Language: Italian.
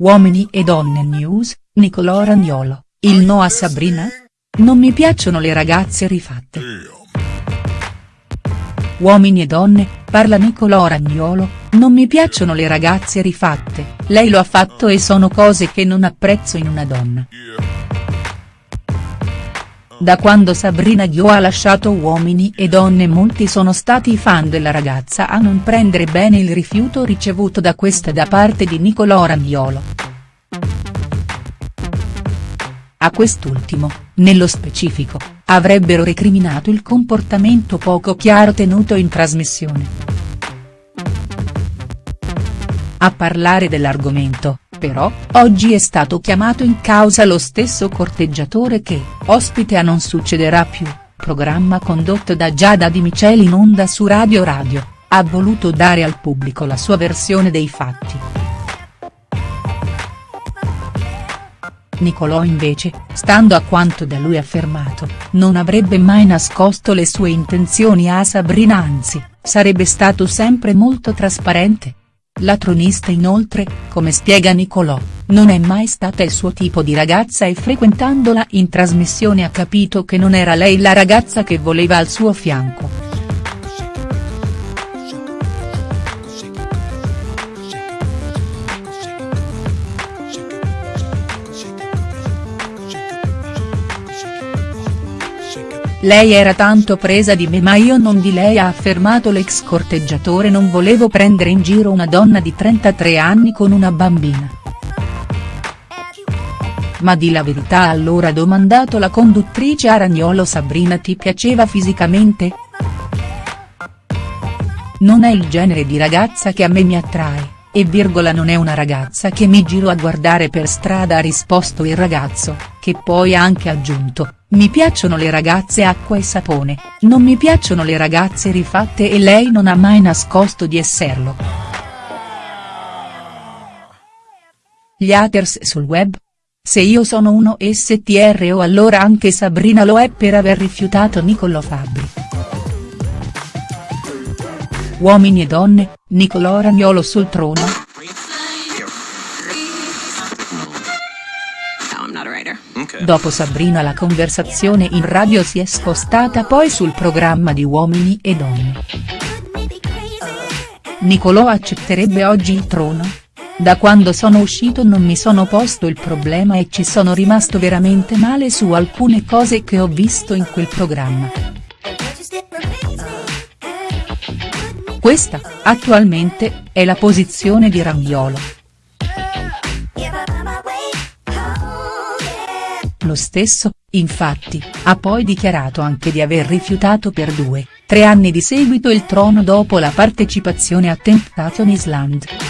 Uomini e donne news, Nicolò Ragnolo, il no a Sabrina? Non mi piacciono le ragazze rifatte. Uomini e donne, parla Nicolò Ragnolo, non mi piacciono le ragazze rifatte, lei lo ha fatto e sono cose che non apprezzo in una donna. Da quando Sabrina Ghio ha lasciato Uomini e Donne molti sono stati i fan della ragazza a non prendere bene il rifiuto ricevuto da questa da parte di Nicolò Ragnolo. A quest'ultimo, nello specifico, avrebbero recriminato il comportamento poco chiaro tenuto in trasmissione. A parlare dell'argomento, però, oggi è stato chiamato in causa lo stesso corteggiatore che, ospite a Non succederà più, programma condotto da Giada Di Miceli in onda su Radio Radio, ha voluto dare al pubblico la sua versione dei fatti. Nicolò invece, stando a quanto da lui affermato, non avrebbe mai nascosto le sue intenzioni a Sabrina anzi, sarebbe stato sempre molto trasparente. La tronista inoltre, come spiega Nicolò, non è mai stata il suo tipo di ragazza e frequentandola in trasmissione ha capito che non era lei la ragazza che voleva al suo fianco. Lei era tanto presa di me ma io non di lei ha affermato l'ex corteggiatore non volevo prendere in giro una donna di 33 anni con una bambina. Ma di la verità allora domandato la conduttrice Aragnolo Sabrina ti piaceva fisicamente?. Non è il genere di ragazza che a me mi attrae, e virgola non è una ragazza che mi giro a guardare per strada ha risposto il ragazzo, che poi ha anche aggiunto, mi piacciono le ragazze acqua e sapone, non mi piacciono le ragazze rifatte e lei non ha mai nascosto di esserlo. Gli haters sul web? Se io sono uno STRO allora anche Sabrina lo è per aver rifiutato Niccolò Fabbri. Uomini e donne, Nicolò Ragnolo sul trono?. Dopo Sabrina la conversazione in radio si è spostata poi sul programma di Uomini e Donne. Nicolò accetterebbe oggi il trono?. Da quando sono uscito non mi sono posto il problema e ci sono rimasto veramente male su alcune cose che ho visto in quel programma. Questa, attualmente, è la posizione di Ragnolo. Lo stesso, infatti, ha poi dichiarato anche di aver rifiutato per due, tre anni di seguito il trono dopo la partecipazione a Temptation Island.